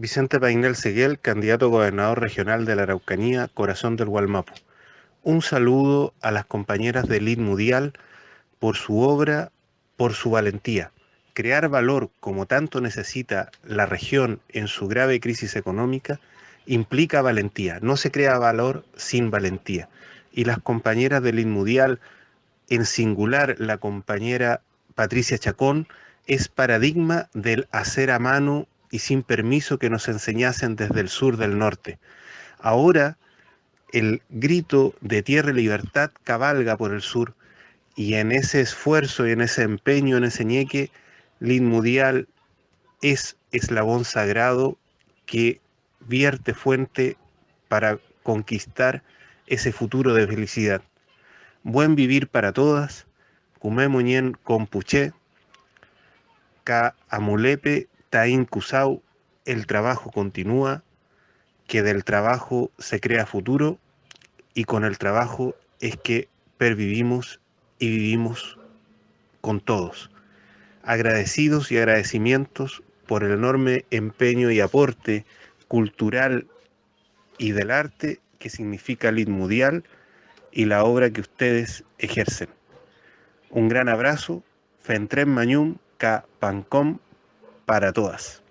Vicente Painel Seguel, candidato a gobernador regional de la Araucanía, corazón del Gualmapu. Un saludo a las compañeras de Lid Mudial por su obra, por su valentía. Crear valor como tanto necesita la región en su grave crisis económica implica valentía. No se crea valor sin valentía. Y las compañeras de Lid Mudial, en singular la compañera Patricia Chacón, es paradigma del hacer a mano y sin permiso que nos enseñasen desde el sur del norte. Ahora el grito de tierra y libertad cabalga por el sur y en ese esfuerzo y en ese empeño, en ese ñeque, Lin Mudial es eslabón sagrado que vierte fuente para conquistar ese futuro de felicidad. Buen vivir para todas, Cumé Muñén Compuché, Ka Amulepe Taín Cusau, el trabajo continúa, que del trabajo se crea futuro y con el trabajo es que pervivimos y vivimos con todos. Agradecidos y agradecimientos por el enorme empeño y aporte cultural y del arte que significa Lid Mundial y la obra que ustedes ejercen. Un gran abrazo, Fentren Mañum, Ka Pancom, para todas.